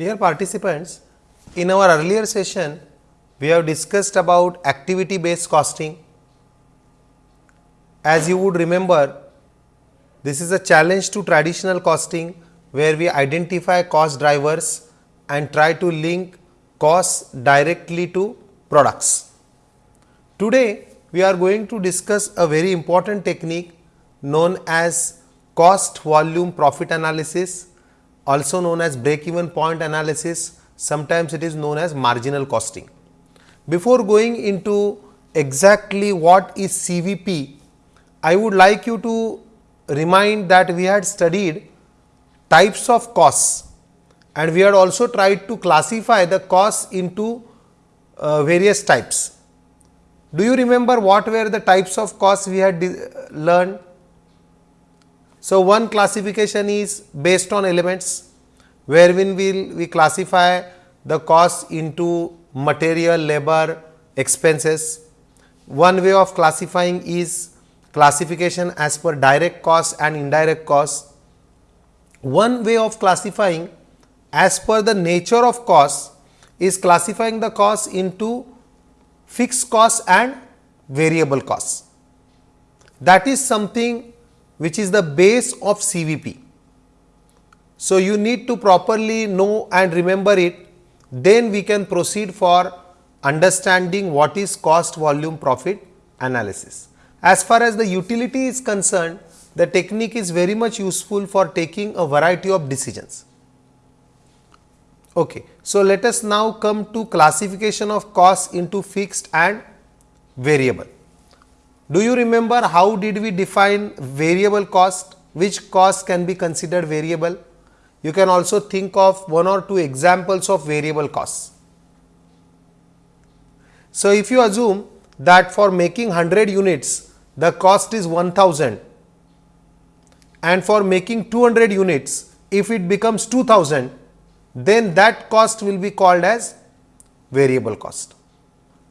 Dear participants, in our earlier session, we have discussed about activity based costing. As you would remember, this is a challenge to traditional costing where we identify cost drivers and try to link costs directly to products. Today, we are going to discuss a very important technique known as cost volume profit analysis also known as break even point analysis sometimes it is known as marginal costing. Before going into exactly what is CVP, I would like you to remind that we had studied types of costs and we had also tried to classify the costs into uh, various types. Do you remember what were the types of costs we had learned? So, one classification is based on elements wherein we we classify the costs into material, labor, expenses. One way of classifying is classification as per direct costs and indirect costs. One way of classifying as per the nature of costs is classifying the costs into fixed costs and variable costs. That is something which is the base of CVP. So, you need to properly know and remember it, then we can proceed for understanding what is cost volume profit analysis. As far as the utility is concerned, the technique is very much useful for taking a variety of decisions. Okay. So, let us now come to classification of costs into fixed and variable. Do you remember how did we define variable cost? Which cost can be considered variable? You can also think of one or two examples of variable costs. So, if you assume that for making 100 units the cost is 1000 and for making 200 units if it becomes 2000 then that cost will be called as variable cost.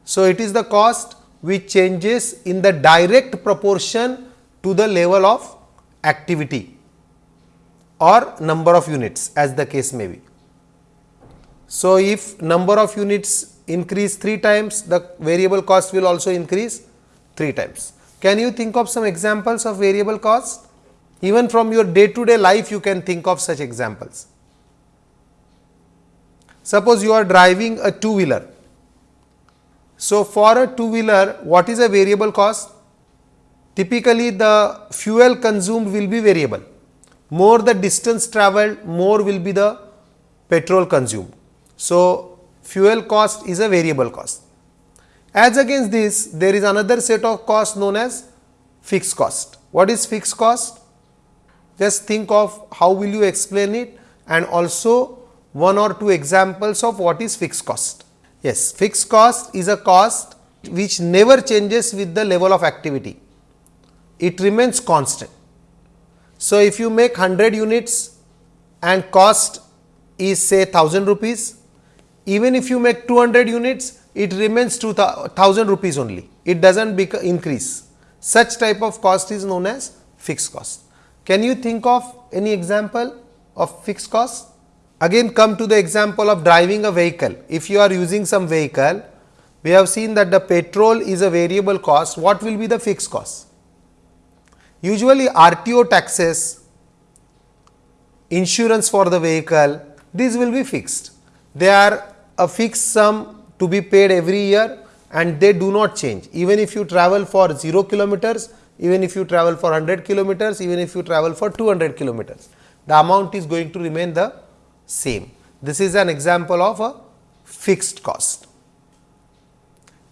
So, it is the cost which changes in the direct proportion to the level of activity or number of units as the case may be. So, if number of units increase 3 times the variable cost will also increase 3 times. Can you think of some examples of variable cost? Even from your day to day life you can think of such examples. Suppose you are driving a two wheeler. So, for a two wheeler what is a variable cost? Typically the fuel consumed will be variable. More the distance travelled more will be the petrol consumed. So, fuel cost is a variable cost. As against this there is another set of cost known as fixed cost. What is fixed cost? Just think of how will you explain it and also one or two examples of what is fixed cost. Yes, fixed cost is a cost which never changes with the level of activity. It remains constant. So, if you make 100 units and cost is say 1000 rupees, even if you make 200 units, it remains 2000 rupees only. It does not increase. Such type of cost is known as fixed cost. Can you think of any example of fixed cost? Again come to the example of driving a vehicle. If you are using some vehicle, we have seen that the petrol is a variable cost. What will be the fixed cost? Usually RTO taxes, insurance for the vehicle, these will be fixed. They are a fixed sum to be paid every year and they do not change. Even if you travel for 0 kilometers, even if you travel for 100 kilometers, even if you travel for 200 kilometers, the amount is going to remain the same. This is an example of a fixed cost.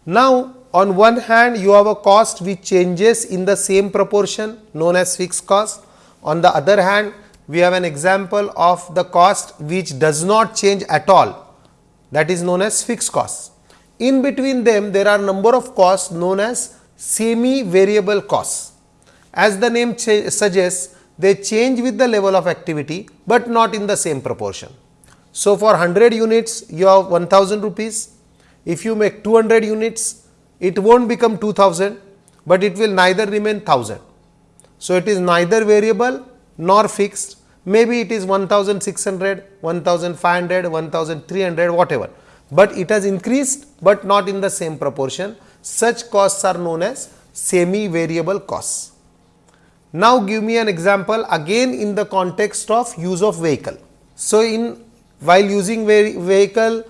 Now, on one hand you have a cost which changes in the same proportion known as fixed cost. On the other hand, we have an example of the cost which does not change at all that is known as fixed cost. In between them there are number of costs known as semi variable costs. As the name suggests they change with the level of activity, but not in the same proportion. So, for 100 units you have 1000 rupees, if you make 200 units it will not become 2000, but it will neither remain 1000. So, it is neither variable nor fixed, Maybe it is 1600, 1500, 1300 whatever, but it has increased but not in the same proportion. Such costs are known as semi variable costs. Now give me an example again in the context of use of vehicle. So in while using vehicle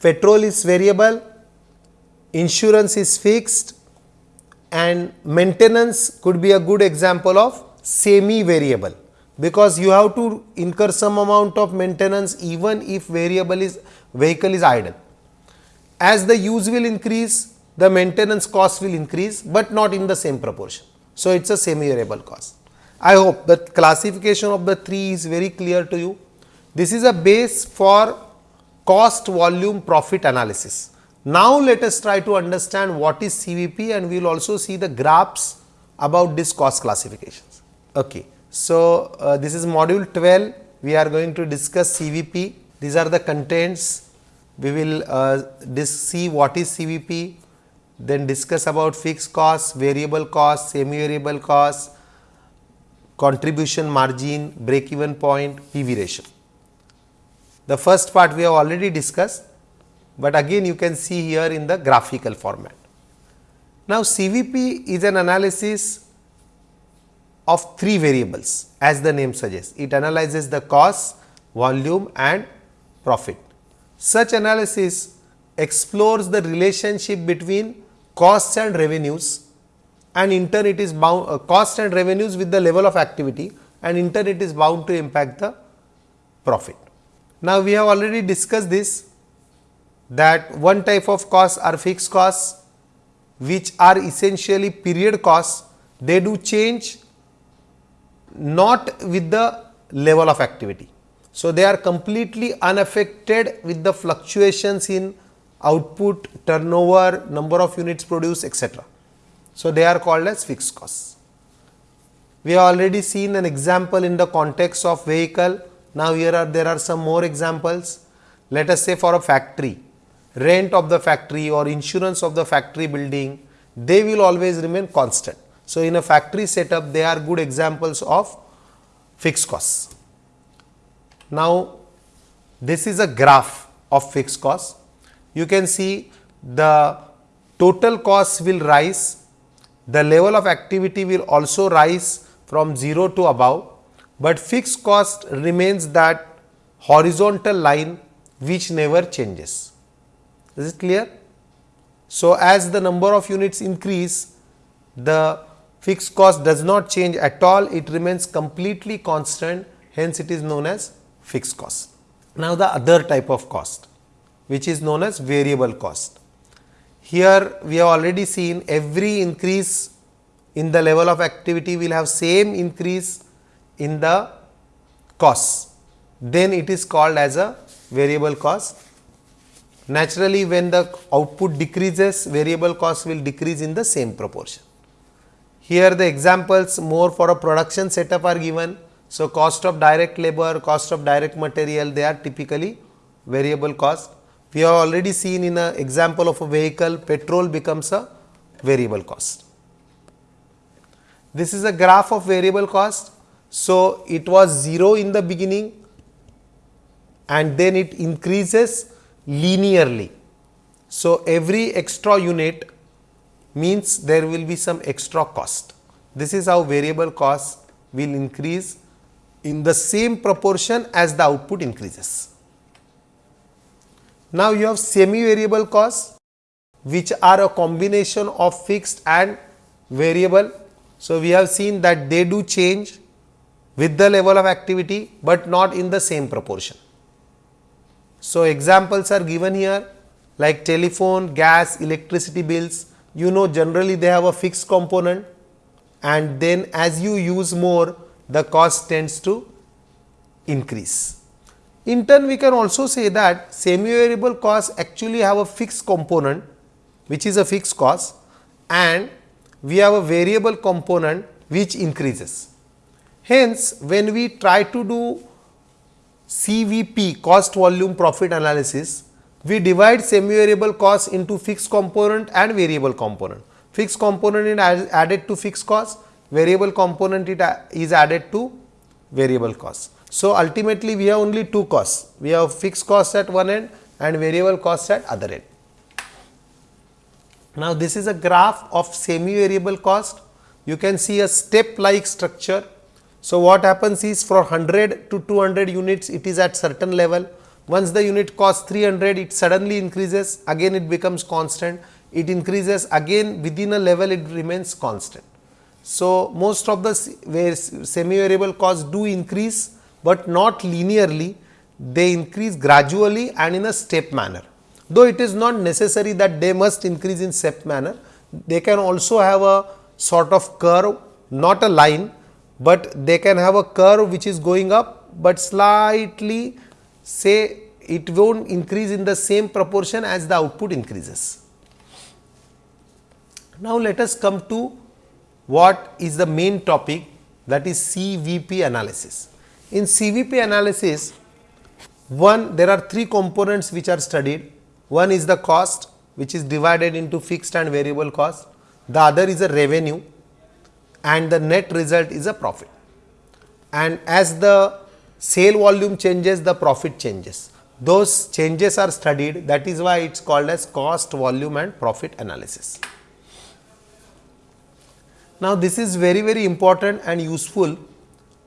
petrol is variable, insurance is fixed and maintenance could be a good example of semi variable because you have to incur some amount of maintenance even if variable is vehicle is idle. As the use will increase the maintenance cost will increase, but not in the same proportion. So, it is a semi variable cost. I hope the classification of the three is very clear to you. This is a base for cost volume profit analysis. Now, let us try to understand what is CVP and we will also see the graphs about this cost classifications. Okay. So, uh, this is module 12, we are going to discuss CVP. These are the contents. We will uh, see what is CVP, then discuss about fixed costs, variable costs, semi variable costs, contribution margin, break even point, PV ratio. The first part we have already discussed, but again you can see here in the graphical format. Now, CVP is an analysis of three variables as the name suggests. It analyzes the cost, volume and profit. Such analysis explores the relationship between costs and revenues and in turn it is bound uh, cost and revenues with the level of activity and in turn it is bound to impact the profit. Now, we have already discussed this that one type of costs are fixed costs which are essentially period costs they do change not with the level of activity. So, they are completely unaffected with the fluctuations in output, turnover, number of units produced etc. So, they are called as fixed costs. We have already seen an example in the context of vehicle. Now, here are there are some more examples. Let us say for a factory, rent of the factory or insurance of the factory building, they will always remain constant. So, in a factory setup they are good examples of fixed costs. Now, this is a graph of fixed costs. You can see the total costs will rise, the level of activity will also rise from 0 to above, but fixed cost remains that horizontal line which never changes. Is it clear? So, as the number of units increase, the fixed cost does not change at all, it remains completely constant, hence it is known as fixed cost. Now, the other type of cost which is known as variable cost. Here we have already seen every increase in the level of activity will have same increase in the costs, then it is called as a variable cost. Naturally, when the output decreases, variable cost will decrease in the same proportion. Here the examples more for a production setup are given. So, cost of direct labor, cost of direct material they are typically variable cost. We have already seen in an example of a vehicle petrol becomes a variable cost. This is a graph of variable cost. So, it was 0 in the beginning and then it increases linearly. So, every extra unit means there will be some extra cost. This is how variable cost will increase in the same proportion as the output increases. Now, you have semi variable costs which are a combination of fixed and variable. So, we have seen that they do change with the level of activity, but not in the same proportion. So, examples are given here like telephone, gas, electricity bills you know generally they have a fixed component and then as you use more the cost tends to increase. In turn we can also say that semi variable costs actually have a fixed component which is a fixed cost and we have a variable component which increases. Hence, when we try to do CVP cost volume profit analysis, we divide semi-variable cost into fixed component and variable component. Fixed component is added to fixed cost, variable component it is added to variable cost. So, ultimately we have only two costs, we have fixed cost at one end and variable cost at other end. Now, this is a graph of semi variable cost, you can see a step like structure. So, what happens is for 100 to 200 units it is at certain level, once the unit cost 300 it suddenly increases. Again it becomes constant, it increases again. Within a level it remains constant. So, most of the semi variable costs do increase but not linearly, they increase gradually and in a step manner. Though it is not necessary that they must increase in step manner, they can also have a sort of curve, not a line, but they can have a curve which is going up, but slightly say it not increase in the same proportion as the output increases. Now, let us come to what is the main topic that is CVP analysis. In CVP analysis, one there are three components which are studied. One is the cost which is divided into fixed and variable cost. The other is a revenue and the net result is a profit. And as the sale volume changes, the profit changes. Those changes are studied that is why it is called as cost, volume and profit analysis. Now, this is very very important and useful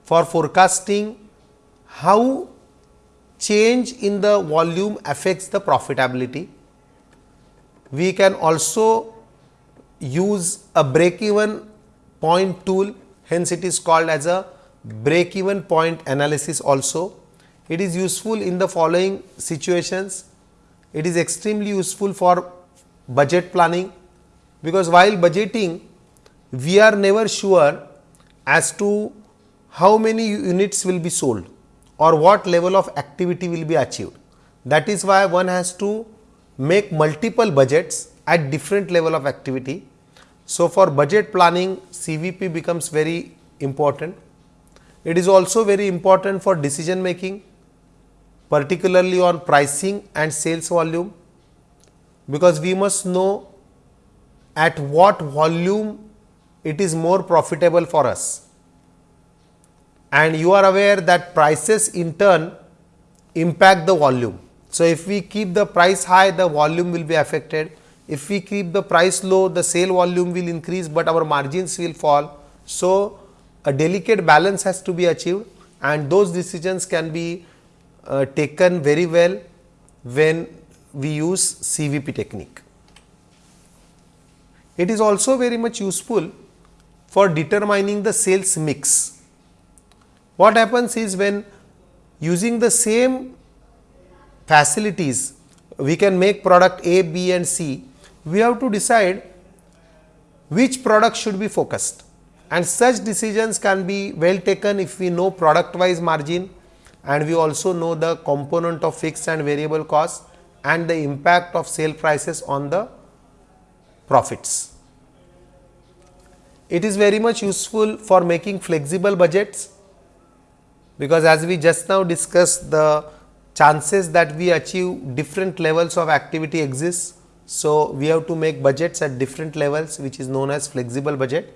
for forecasting how change in the volume affects the profitability. We can also use a break even point tool hence it is called as a break even point analysis also. It is useful in the following situations. It is extremely useful for budget planning because while budgeting we are never sure as to how many units will be sold or what level of activity will be achieved. That is why one has to make multiple budgets at different level of activity. So, for budget planning CVP becomes very important. It is also very important for decision making particularly on pricing and sales volume because we must know at what volume it is more profitable for us and you are aware that prices in turn impact the volume. So, if we keep the price high the volume will be affected, if we keep the price low the sale volume will increase, but our margins will fall. So, a delicate balance has to be achieved and those decisions can be uh, taken very well when we use CVP technique. It is also very much useful for determining the sales mix what happens is when using the same facilities, we can make product A, B and C, we have to decide which product should be focused and such decisions can be well taken if we know product wise margin and we also know the component of fixed and variable cost and the impact of sale prices on the profits. It is very much useful for making flexible budgets because as we just now discussed the chances that we achieve different levels of activity exists. So, we have to make budgets at different levels which is known as flexible budget.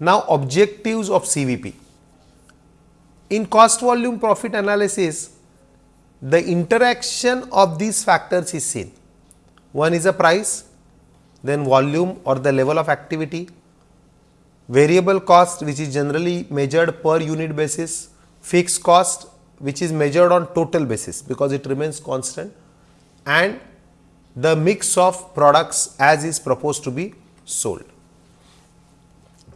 Now, objectives of CVP. In cost volume profit analysis, the interaction of these factors is seen. One is a price, then volume or the level of activity, variable cost which is generally measured per unit basis, fixed cost which is measured on total basis because it remains constant and the mix of products as is proposed to be sold.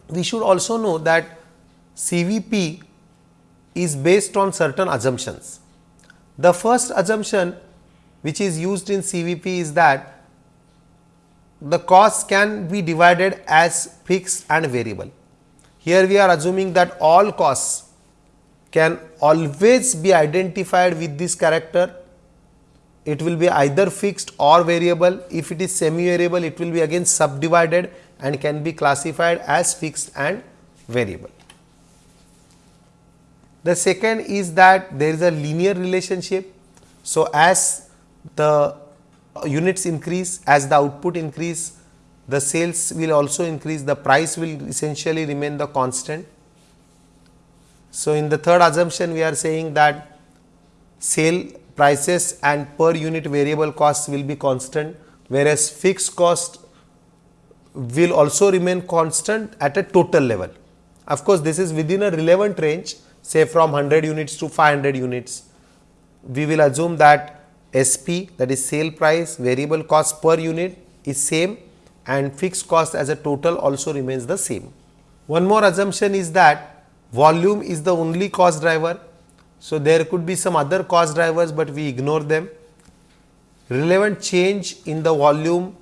We should also know that CVP is based on certain assumptions. The first assumption which is used in CVP is that the costs can be divided as fixed and variable. Here we are assuming that all costs can always be identified with this character. It will be either fixed or variable. If it is semi variable, it will be again subdivided and can be classified as fixed and variable. The second is that there is a linear relationship. So, as the units increase as the output increase the sales will also increase the price will essentially remain the constant So, in the third assumption we are saying that sale prices and per unit variable costs will be constant whereas fixed cost will also remain constant at a total level. Of course, this is within a relevant range say from 100 units to 500 units. We will assume that SP that is sale price variable cost per unit is same and fixed cost as a total also remains the same. One more assumption is that volume is the only cost driver. So, there could be some other cost drivers, but we ignore them. Relevant change in the volume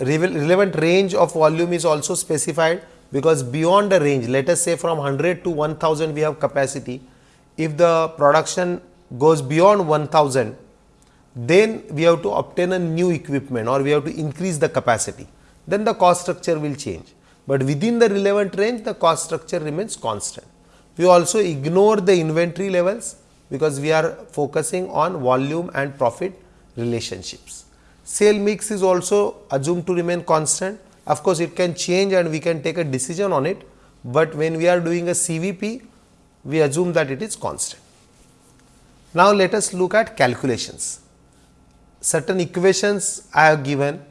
relevant range of volume is also specified because beyond the range let us say from 100 to 1000 we have capacity if the production goes beyond 1000 then we have to obtain a new equipment or we have to increase the capacity then the cost structure will change but within the relevant range the cost structure remains constant we also ignore the inventory levels because we are focusing on volume and profit relationships sale mix is also assumed to remain constant. Of course, it can change and we can take a decision on it, but when we are doing a CVP, we assume that it is constant. Now, let us look at calculations. Certain equations I have given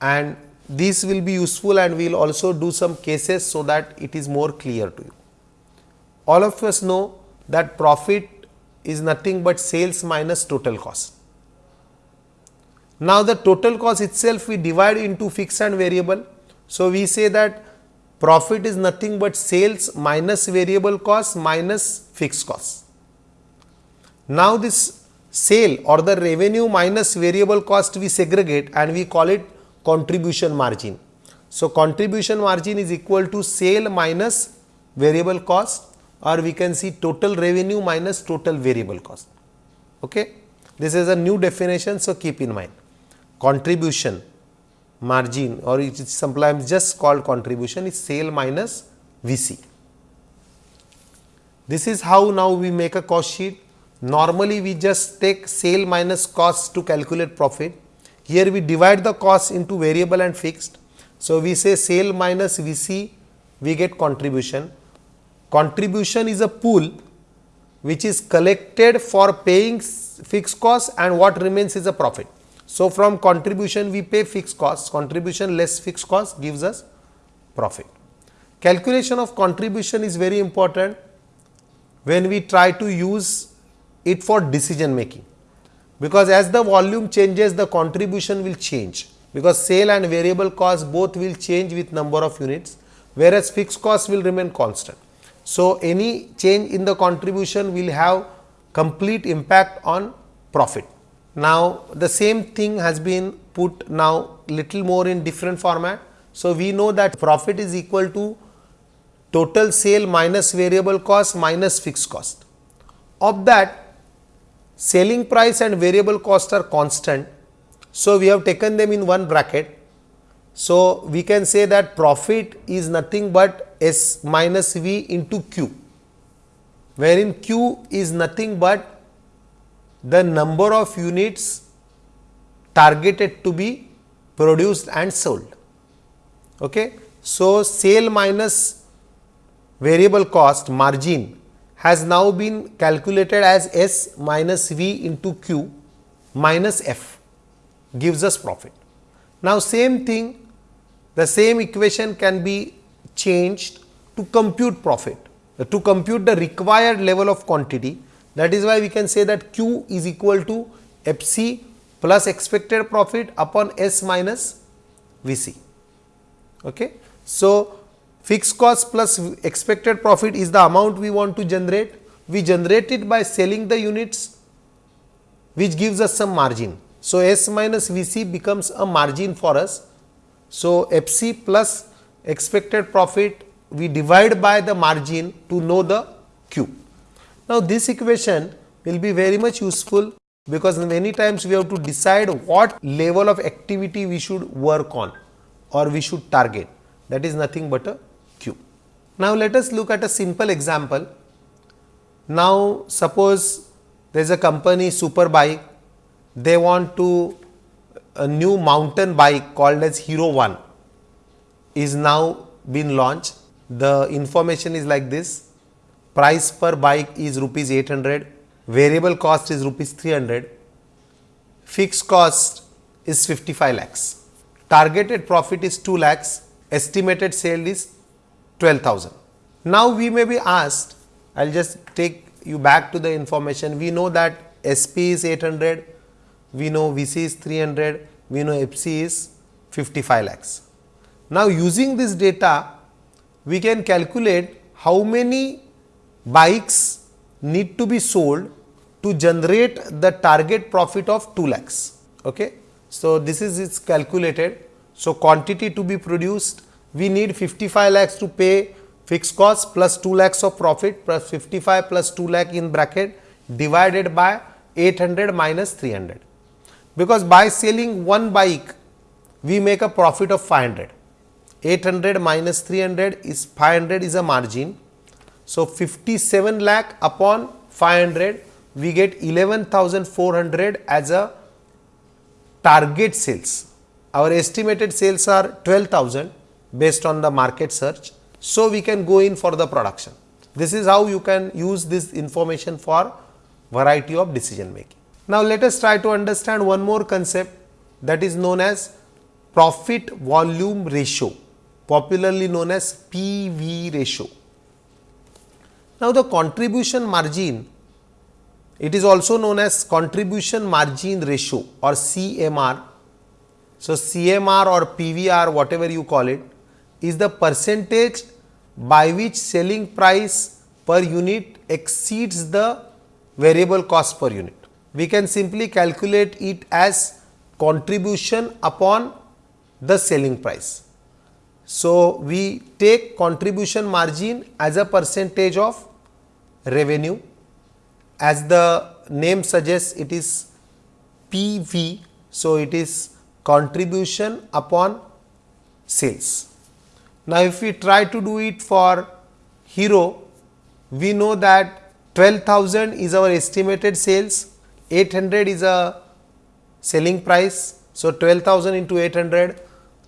and these will be useful and we will also do some cases so that it is more clear to you. All of us know that profit is nothing but sales minus total cost. Now, the total cost itself we divide into fixed and variable. So, we say that profit is nothing but sales minus variable cost minus fixed cost. Now, this sale or the revenue minus variable cost we segregate and we call it contribution margin. So, contribution margin is equal to sale minus variable cost or we can see total revenue minus total variable cost. Okay? This is a new definition, so keep in mind contribution margin or it is sometimes just called contribution is sale minus VC. This is how now we make a cost sheet. Normally, we just take sale minus cost to calculate profit. Here we divide the cost into variable and fixed. So, we say sale minus VC we get contribution. Contribution is a pool which is collected for paying fixed cost and what remains is a profit. So, from contribution we pay fixed cost, contribution less fixed cost gives us profit. Calculation of contribution is very important when we try to use it for decision making, because as the volume changes the contribution will change, because sale and variable cost both will change with number of units, whereas fixed cost will remain constant. So, any change in the contribution will have complete impact on profit. Now, the same thing has been put now little more in different format. So, we know that profit is equal to total sale minus variable cost minus fixed cost. Of that selling price and variable cost are constant. So, we have taken them in one bracket. So, we can say that profit is nothing but S minus V into Q, wherein Q is nothing but the number of units targeted to be produced and sold. Okay. So, sale minus variable cost margin has now been calculated as S minus V into Q minus F gives us profit. Now, same thing the same equation can be changed to compute profit to compute the required level of quantity that is why we can say that Q is equal to FC plus expected profit upon S minus VC. Okay. So, fixed cost plus expected profit is the amount we want to generate. We generate it by selling the units which gives us some margin. So, S minus VC becomes a margin for us. So, FC plus expected profit we divide by the margin to know the Q. Now, this equation will be very much useful because many times we have to decide what level of activity we should work on or we should target that is nothing but a. Now, let us look at a simple example. Now, suppose there is a company super bike, they want to a new mountain bike called as Hero 1 is now been launched. The information is like this. Price per bike is rupees 800, variable cost is rupees 300, fixed cost is 55 lakhs, targeted profit is 2 lakhs, estimated sale is 12,000. Now we may be asked, I will just take you back to the information, we know that SP is 800, we know VC is 300, we know FC is 55 lakhs. Now using this data, we can calculate how many bikes need to be sold to generate the target profit of 2 lakhs. Okay? So, this is its calculated. So, quantity to be produced, we need 55 lakhs to pay fixed cost plus 2 lakhs of profit plus 55 plus 2 lakh in bracket divided by 800 minus 300. Because by selling one bike, we make a profit of 500. 800 minus 300 is 500 is a margin. So, 57 lakh upon 500 we get 11,400 as a target sales. Our estimated sales are 12,000 based on the market search. So, we can go in for the production. This is how you can use this information for variety of decision making. Now, let us try to understand one more concept that is known as profit volume ratio popularly known as PV ratio. Now, the contribution margin it is also known as contribution margin ratio or CMR. So, CMR or PVR whatever you call it is the percentage by which selling price per unit exceeds the variable cost per unit. We can simply calculate it as contribution upon the selling price. So, we take contribution margin as a percentage of revenue as the name suggests it is PV. So, it is contribution upon sales. Now, if we try to do it for Hero, we know that 12,000 is our estimated sales, 800 is a selling price. So, 12,000 into 800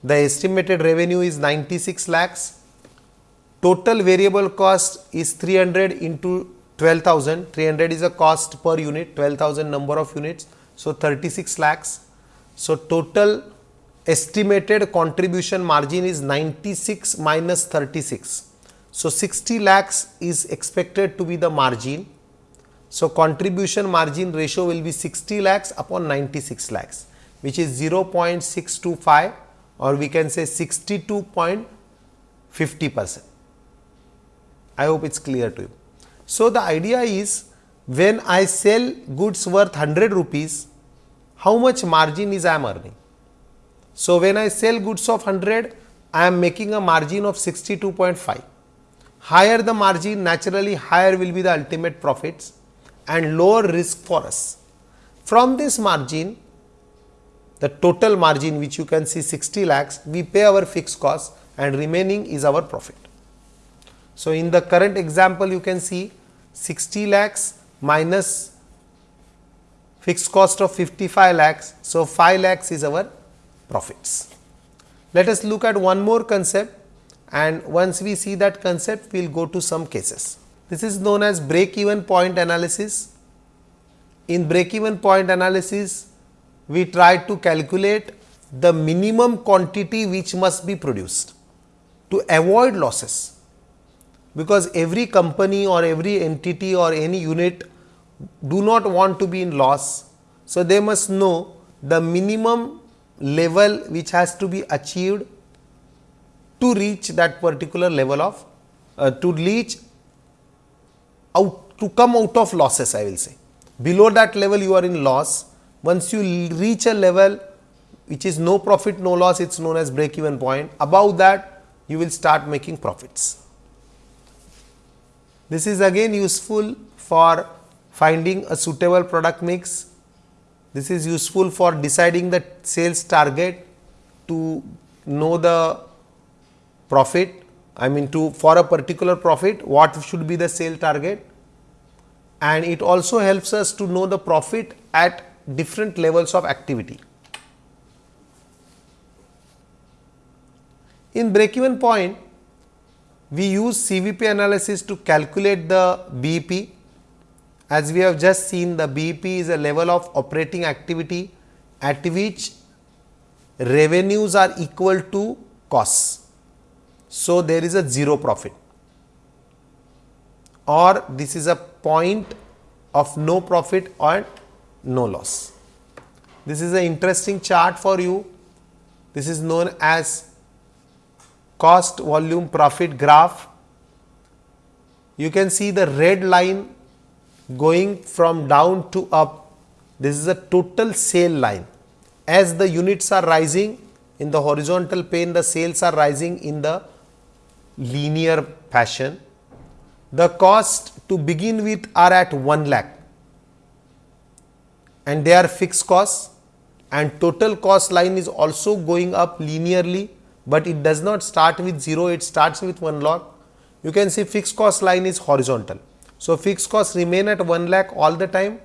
the estimated revenue is 96 lakhs. Total variable cost is 300 into 12,000. 300 is a cost per unit, 12,000 number of units. So, 36 lakhs. So, total estimated contribution margin is 96 minus 36. So, 60 lakhs is expected to be the margin. So, contribution margin ratio will be 60 lakhs upon 96 lakhs which is 0.625 or we can say 62.50 percent. I hope it is clear to you. So, the idea is when I sell goods worth 100 rupees, how much margin is I am earning? So, when I sell goods of 100, I am making a margin of 62.5. Higher the margin, naturally higher will be the ultimate profits and lower risk for us. From this margin, the total margin which you can see 60 lakhs, we pay our fixed cost and remaining is our profit. So, in the current example you can see 60 lakhs minus fixed cost of 55 lakhs. So, 5 lakhs is our profits. Let us look at one more concept and once we see that concept we will go to some cases. This is known as break even point analysis. In break even point analysis we try to calculate the minimum quantity which must be produced to avoid losses because every company or every entity or any unit do not want to be in loss. So, they must know the minimum level which has to be achieved to reach that particular level of uh, to reach out to come out of losses I will say. Below that level you are in loss once you reach a level which is no profit, no loss, it is known as break even point. Above that, you will start making profits. This is again useful for finding a suitable product mix. This is useful for deciding the sales target to know the profit. I mean to for a particular profit, what should be the sale target and it also helps us to know the profit at different levels of activity. In break even point, we use CVP analysis to calculate the BEP. As we have just seen the BEP is a level of operating activity at which revenues are equal to costs. So, there is a zero profit or this is a point of no profit or no loss. This is an interesting chart for you. This is known as cost volume profit graph. You can see the red line going from down to up. This is a total sale line. As the units are rising in the horizontal plane, the sales are rising in the linear fashion. The cost to begin with are at 1 lakh and they are fixed costs and total cost line is also going up linearly, but it does not start with 0, it starts with 1 lakh. You can see fixed cost line is horizontal. So, fixed costs remain at 1 lakh all the time,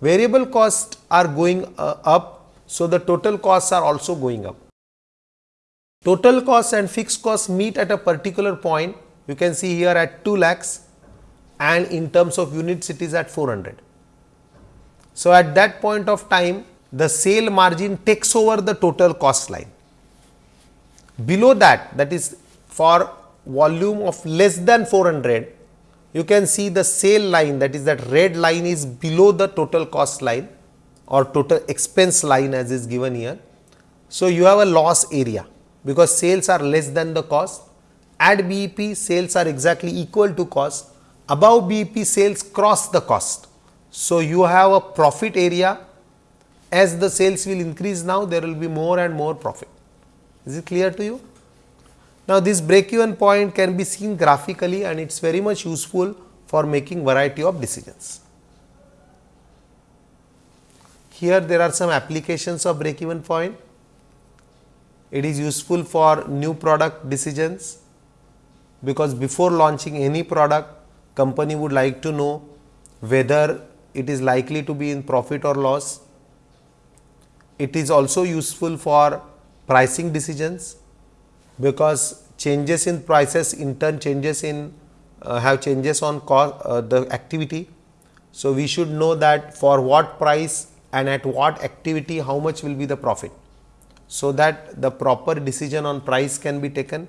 variable costs are going uh, up. So, the total costs are also going up. Total costs and fixed costs meet at a particular point, you can see here at 2 lakhs and in terms of units it is at 400. So, at that point of time the sale margin takes over the total cost line. Below that that is for volume of less than 400 you can see the sale line that is that red line is below the total cost line or total expense line as is given here. So, you have a loss area because sales are less than the cost at BEP sales are exactly equal to cost above BEP sales cross the cost so, you have a profit area as the sales will increase now there will be more and more profit. Is it clear to you? Now, this break even point can be seen graphically and it is very much useful for making variety of decisions. Here there are some applications of break even point. It is useful for new product decisions because before launching any product company would like to know whether it is likely to be in profit or loss. It is also useful for pricing decisions because changes in prices in turn changes in uh, have changes on cost uh, the activity. So, we should know that for what price and at what activity how much will be the profit. So, that the proper decision on price can be taken.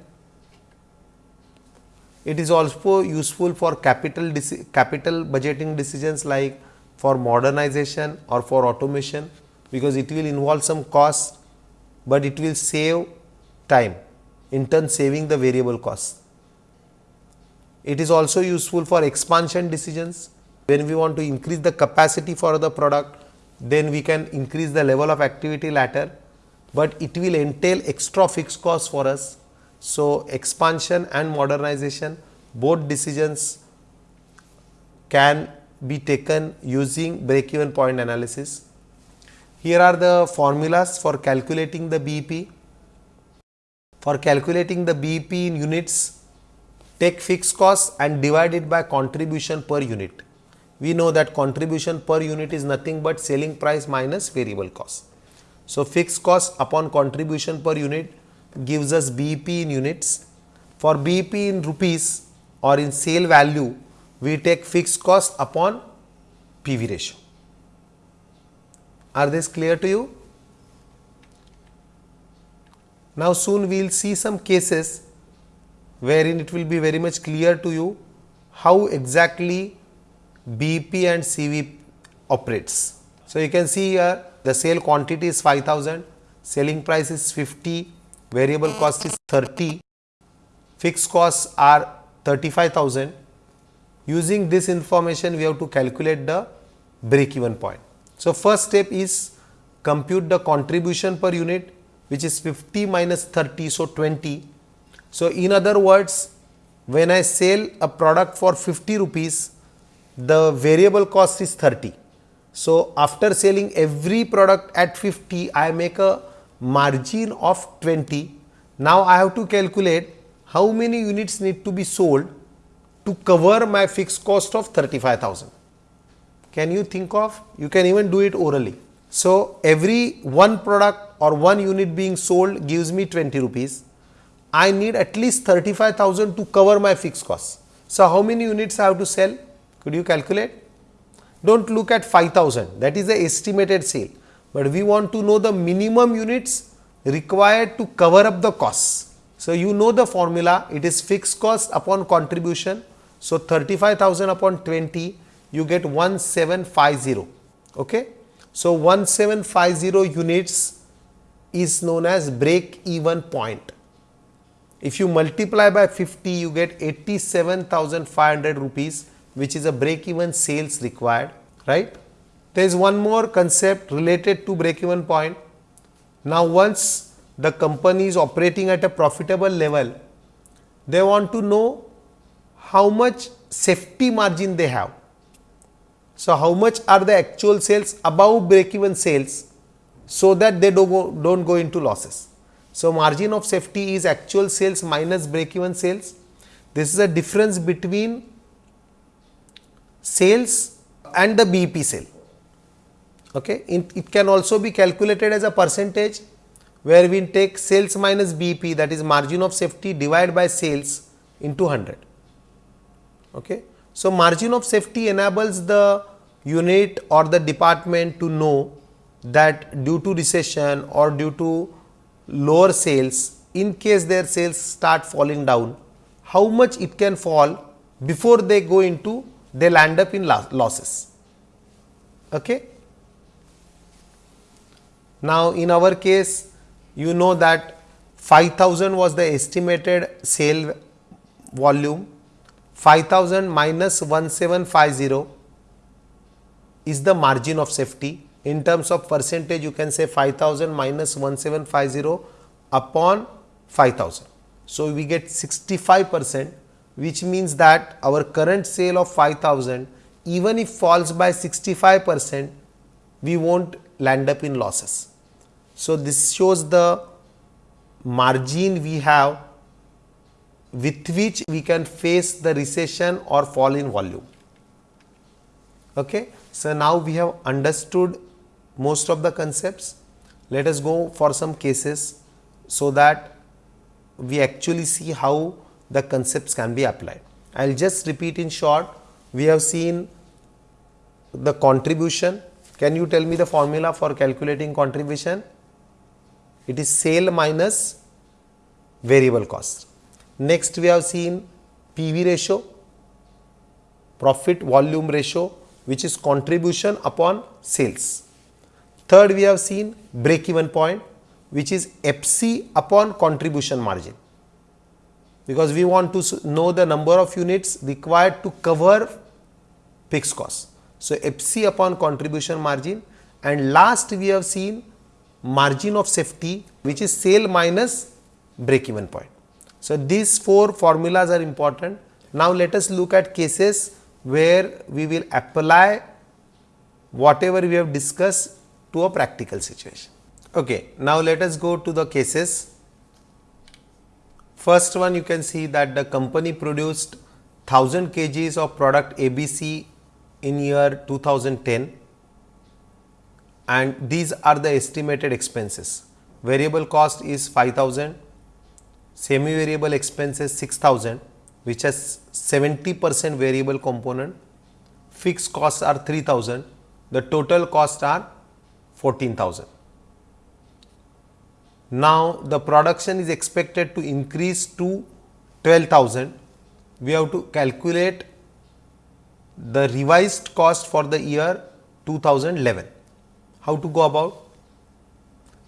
It is also useful for capital capital budgeting decisions like for modernization or for automation because it will involve some cost, but it will save time in turn saving the variable cost. It is also useful for expansion decisions when we want to increase the capacity for the product then we can increase the level of activity ladder, but it will entail extra fixed cost for us. So, expansion and modernization both decisions can be taken using break even point analysis. Here are the formulas for calculating the BEP. For calculating the BEP in units, take fixed cost and divide it by contribution per unit. We know that contribution per unit is nothing but selling price minus variable cost. So, fixed cost upon contribution per unit gives us BEP in units. For BEP in rupees or in sale value, we take fixed cost upon PV ratio. Are this clear to you? Now, soon we will see some cases wherein it will be very much clear to you how exactly BP and CV operates. So, you can see here the sale quantity is 5000, selling price is 50, variable cost is 30, fixed costs are 35000 Using this information, we have to calculate the break even point. So, first step is compute the contribution per unit which is 50 minus 30, so 20. So, in other words, when I sell a product for 50 rupees, the variable cost is 30. So, after selling every product at 50, I make a margin of 20. Now, I have to calculate how many units need to be sold to cover my fixed cost of 35,000. Can you think of? You can even do it orally. So, every one product or one unit being sold gives me 20 rupees. I need at least 35,000 to cover my fixed costs. So, how many units I have to sell? Could you calculate? Do not look at 5000 that is the estimated sale, but we want to know the minimum units required to cover up the costs. So, you know the formula it is fixed cost upon contribution. So, 35,000 upon 20 you get 1750. Okay. So, 1750 units is known as break even point. If you multiply by 50 you get 87,500 rupees which is a break even sales required right. There is one more concept related to break even point. Now, once the company is operating at a profitable level, they want to know how much safety margin they have. So, how much are the actual sales above break even sales so that they do not go, don't go into losses. So, margin of safety is actual sales minus break even sales. This is a difference between sales and the BEP sale. Okay. it can also be calculated as a percentage where we take sales minus BEP that is margin of safety divided by sales into 100. Okay. So, margin of safety enables the unit or the department to know that due to recession or due to lower sales in case their sales start falling down how much it can fall before they go into they land up in losses. Okay. Now, in our case you know that 5000 was the estimated sale volume 5000 minus 1750 is the margin of safety in terms of percentage you can say 5000 minus 1750 upon 5000. So, we get 65 percent which means that our current sale of 5000 even if falls by 65 percent we not land up in losses. So, this shows the margin we have with which we can face the recession or fall in volume. Okay. So, now we have understood most of the concepts. Let us go for some cases so that we actually see how the concepts can be applied. I will just repeat in short, we have seen the contribution. Can you tell me the formula for calculating contribution? It is sale minus variable cost. Next we have seen PV ratio, profit volume ratio which is contribution upon sales. Third we have seen break even point which is FC upon contribution margin because we want to know the number of units required to cover fixed costs. So, FC upon contribution margin and last we have seen margin of safety which is sale minus break even point. So, these four formulas are important. Now, let us look at cases where we will apply whatever we have discussed to a practical situation. Okay, now let us go to the cases First one you can see that the company produced 1000 kgs of product ABC in year 2010 and these are the estimated expenses. Variable cost is 5000, semi variable expenses 6000 which has 70 percent variable component, fixed costs are 3000, the total costs are 14000. Now, the production is expected to increase to 12,000. We have to calculate the revised cost for the year 2011. How to go about?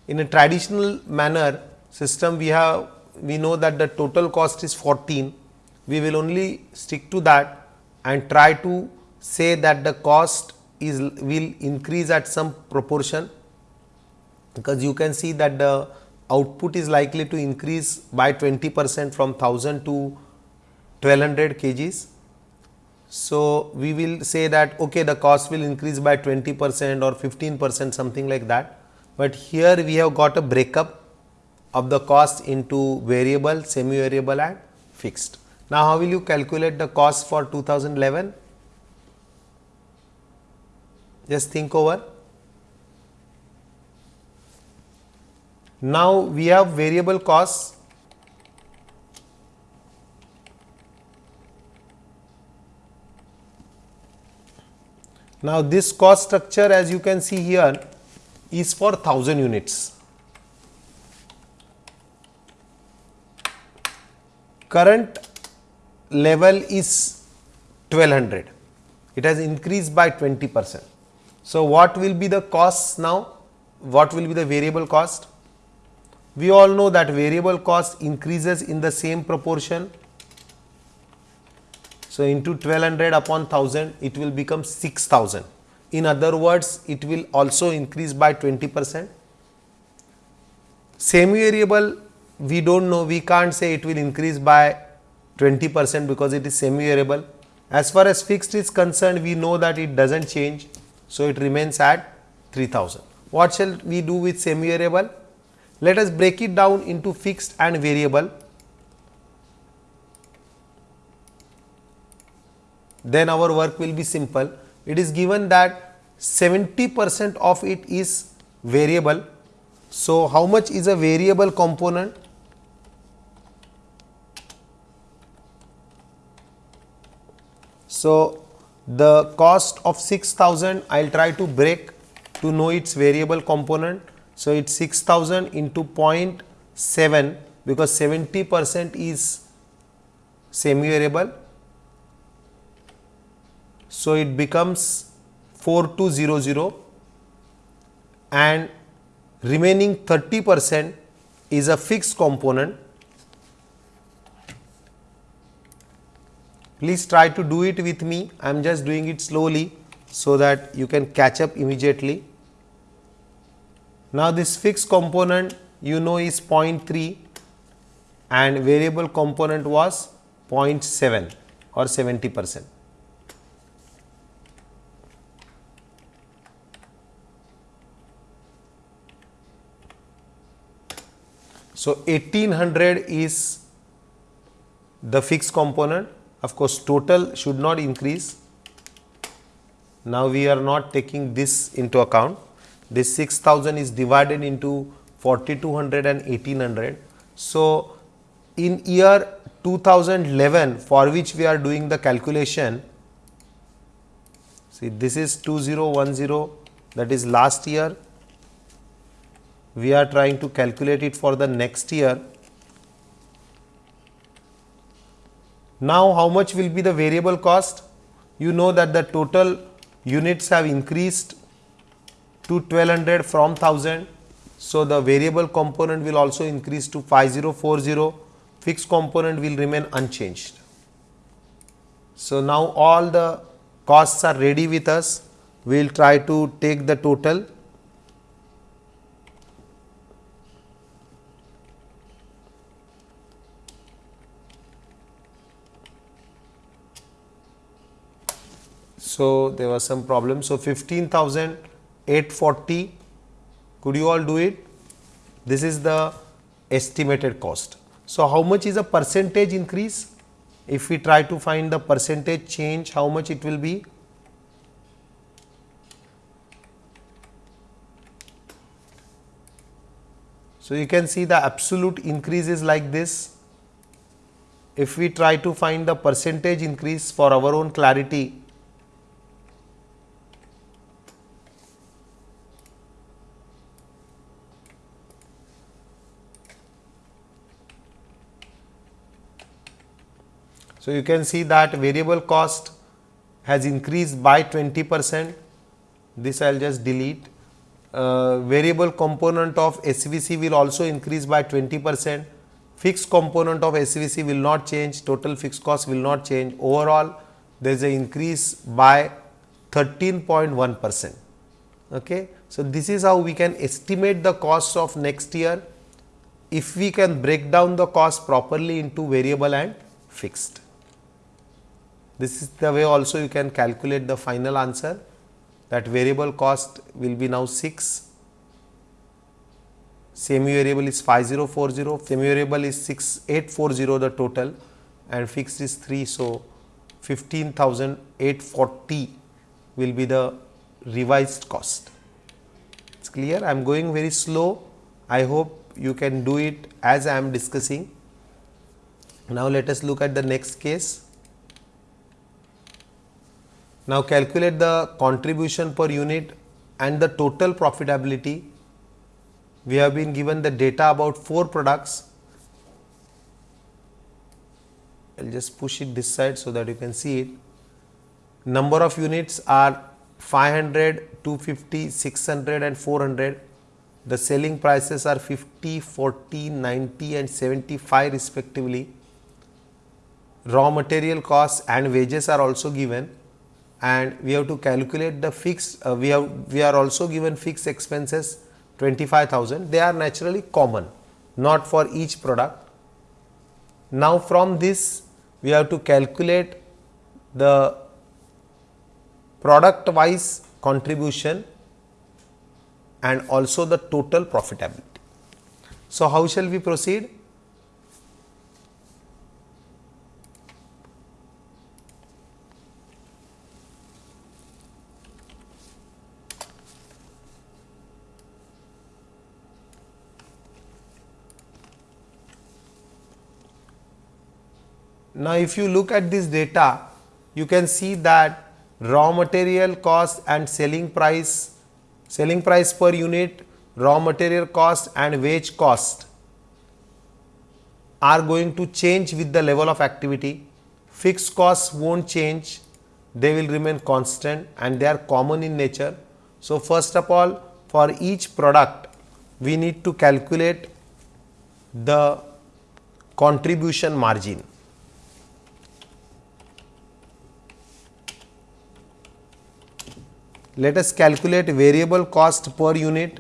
In a traditional manner system, we have we know that the total cost is 14. We will only stick to that and try to say that the cost is will increase at some proportion because you can see that the output is likely to increase by 20 percent from 1000 to 1200 kgs. So, we will say that okay, the cost will increase by 20 percent or 15 percent something like that, but here we have got a breakup of the cost into variable, semi variable and fixed. Now, how will you calculate the cost for 2011? Just think over. Now, we have variable costs Now, this cost structure as you can see here is for 1000 units. Current level is 1200, it has increased by 20 percent. So, what will be the costs now? What will be the variable cost? We all know that variable cost increases in the same proportion. So, into 1200 upon 1000 it will become 6000. In other words, it will also increase by 20 percent. Semi variable we do not know, we can't say it will increase by 20 percent because it is semi variable. As far as fixed is concerned, we know that it does not change. So, it remains at 3000. What shall we do with semi variable? Let us break it down into fixed and variable. Then our work will be simple. It is given that 70 percent of it is variable. So, how much is a variable component? So, the cost of 6000 I will try to break to know its variable component. So, it is 6000 into 0.7 because 70 percent is semi variable. So, it becomes 4200 and remaining 30 percent is a fixed component Please try to do it with me. I am just doing it slowly so that you can catch up immediately. Now, this fixed component you know is 0.3 and variable component was 0.7 or 70 percent. So, 1800 is the fixed component of course, total should not increase. Now, we are not taking this into account. This 6000 is divided into 4200 and 1800. So, in year 2011 for which we are doing the calculation, see this is 2010 that is last year. We are trying to calculate it for the next year Now, how much will be the variable cost? You know that the total units have increased to 1200 from 1000. So, the variable component will also increase to 5040, fixed component will remain unchanged. So, now all the costs are ready with us, we will try to take the total So, there was some problem. So, 15,840 could you all do it? This is the estimated cost. So, how much is a percentage increase? If we try to find the percentage change, how much it will be? So, you can see the absolute increase is like this. If we try to find the percentage increase for our own clarity, So, you can see that variable cost has increased by 20 percent, this I will just delete. Uh, variable component of SVC will also increase by 20 percent, fixed component of SVC will not change, total fixed cost will not change. Overall, there is an increase by 13.1 percent. Okay. So, this is how we can estimate the cost of next year if we can break down the cost properly into variable and fixed. This is the way also you can calculate the final answer that variable cost will be now 6, semi variable is 5040, semi variable is 6840 the total and fixed is 3. So, 15,840 will be the revised cost. It is clear. I am going very slow. I hope you can do it as I am discussing. Now, let us look at the next case. Now calculate the contribution per unit and the total profitability. We have been given the data about 4 products. I will just push it this side so that you can see it. Number of units are 500, 250, 600 and 400. The selling prices are 50, 40, 90 and 75 respectively. Raw material costs and wages are also given and we have to calculate the fixed uh, we have we are also given fixed expenses 25000 they are naturally common not for each product now from this we have to calculate the product wise contribution and also the total profitability. So, how shall we proceed? Now, if you look at this data, you can see that raw material cost and selling price, selling price per unit, raw material cost and wage cost are going to change with the level of activity. Fixed costs won't change, they will remain constant and they are common in nature. So, first of all for each product we need to calculate the contribution margin. Let us calculate variable cost per unit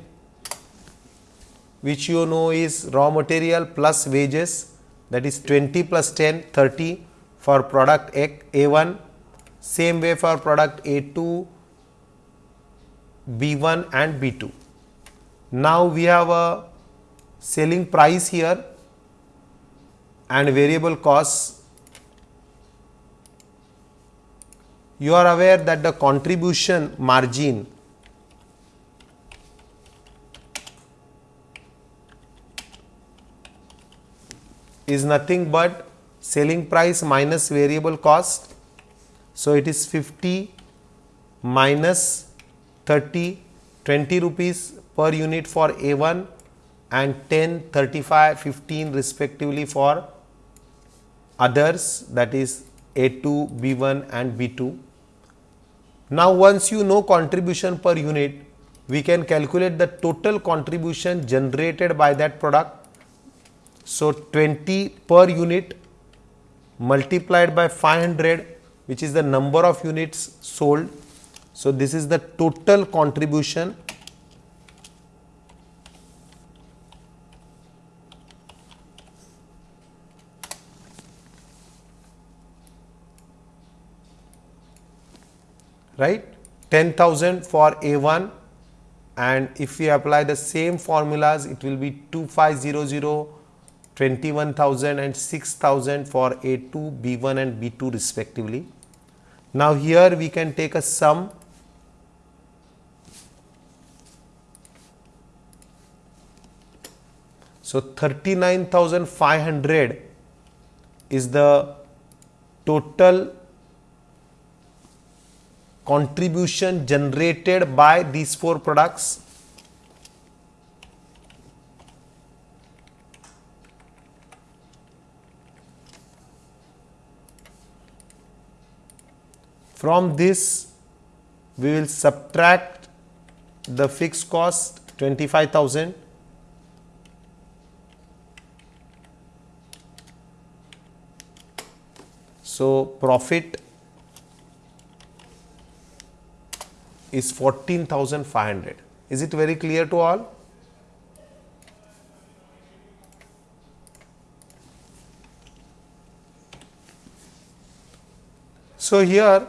which you know is raw material plus wages that is 20 plus 10 30 for product A1 same way for product A2 B1 and B2. Now we have a selling price here and variable costs you are aware that the contribution margin is nothing but selling price minus variable cost. So, it is 50 minus 30 20 rupees per unit for A1 and 10 35 15 respectively for others that is A2 B1 and B2 now, once you know contribution per unit, we can calculate the total contribution generated by that product. So, 20 per unit multiplied by 500 which is the number of units sold. So, this is the total contribution right? 10,000 for A1 and if we apply the same formulas it will be 2500 21,000 and 6,000 for A2, B1 and B2 respectively. Now here we can take a sum. So 39,500 is the total contribution generated by these four products? From this we will subtract the fixed cost 25000 so profit is 14,500. Is it very clear to all? So, here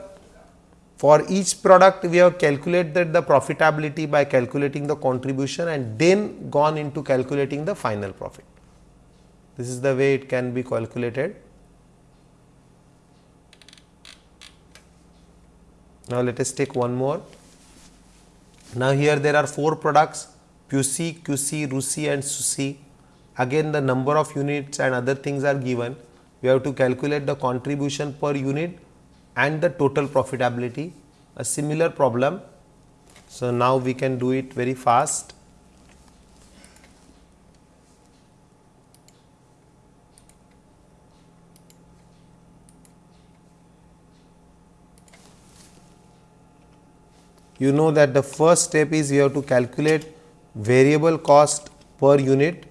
for each product we have calculated the profitability by calculating the contribution and then gone into calculating the final profit. This is the way it can be calculated. Now, let us take one more. Now here there are four products QC, QC, RUSI and SUSI. Again the number of units and other things are given. We have to calculate the contribution per unit and the total profitability. a similar problem. So, now we can do it very fast. You know that the first step is you have to calculate variable cost per unit.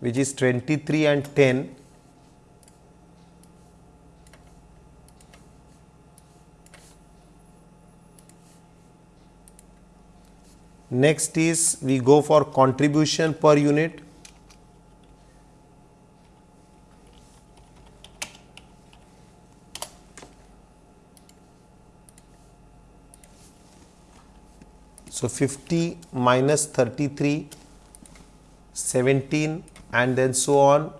Which is 23 and 10 next is we go for contribution per unit so 50 minus 33 17 and then so on.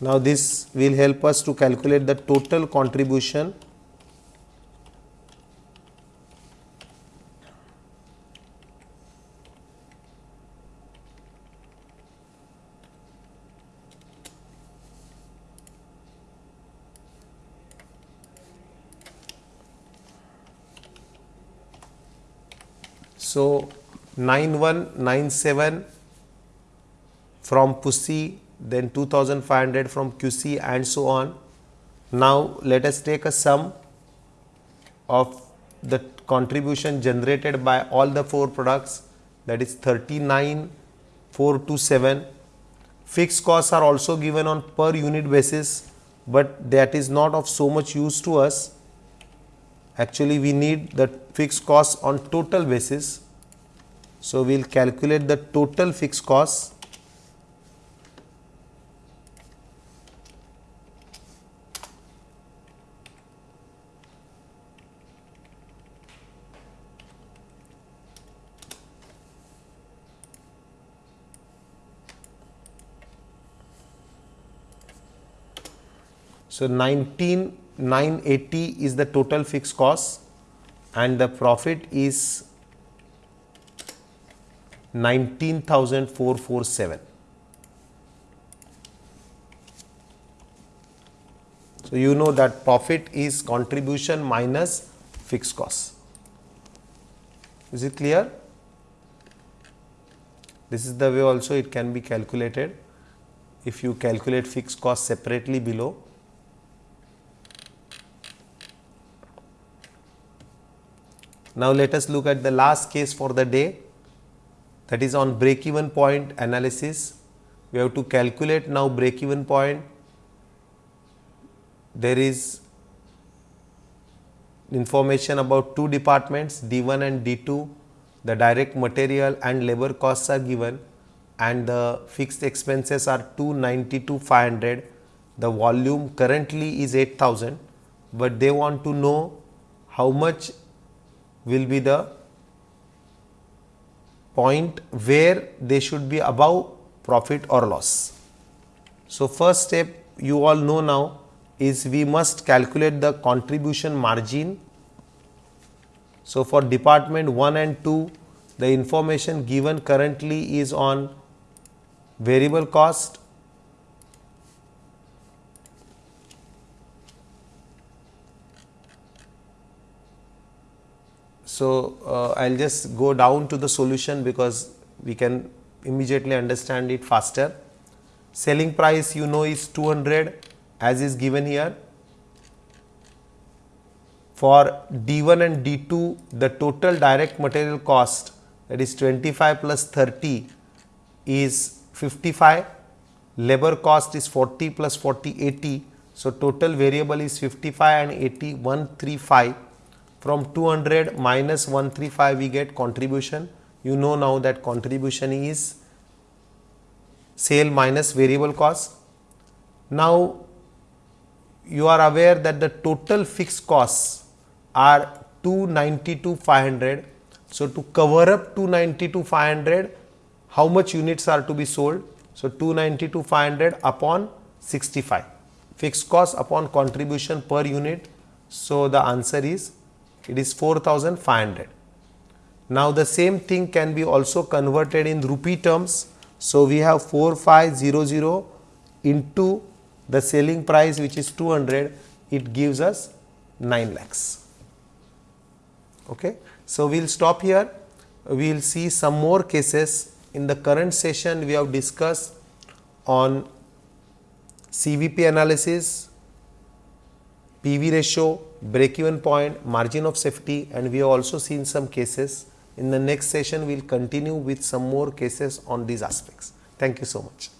Now, this will help us to calculate the total contribution So, 9197 from PUSI, then 2500 from QC and so on. Now, let us take a sum of the contribution generated by all the four products that is 39427. Fixed costs are also given on per unit basis, but that is not of so much use to us. Actually, we need the fixed costs on total basis so, we will calculate the total fixed cost. So, 19980 is the total fixed cost and the profit is 19,447. So, you know that profit is contribution minus fixed cost. Is it clear? This is the way also it can be calculated if you calculate fixed cost separately below. Now, let us look at the last case for the day that is on break even point analysis. We have to calculate now break even point. There is information about two departments D1 and D2. The direct material and labor costs are given and the fixed expenses are 292 500. The volume currently is 8000, but they want to know how much will be the point where they should be above profit or loss. So, first step you all know now is we must calculate the contribution margin. So, for department 1 and 2 the information given currently is on variable cost So, uh, I will just go down to the solution because we can immediately understand it faster. Selling price you know is 200 as is given here. For D1 and D2 the total direct material cost that is 25 plus 30 is 55, labor cost is 40 plus 40 80. So, total variable is 55 and 80 135 from 200 minus 135 we get contribution. You know now that contribution is sale minus variable cost. Now you are aware that the total fixed costs are 292 500. So to cover up 292 500 how much units are to be sold? So 292 500 upon 65 fixed cost upon contribution per unit. So the answer is it is 4500. Now the same thing can be also converted in rupee terms. So we have 4500 into the selling price which is 200 it gives us 9 lakhs. Okay. So we'll stop here. We'll see some more cases in the current session we have discussed on CVP analysis, PV ratio, break even point, margin of safety and we have also seen some cases. In the next session, we will continue with some more cases on these aspects. Thank you so much.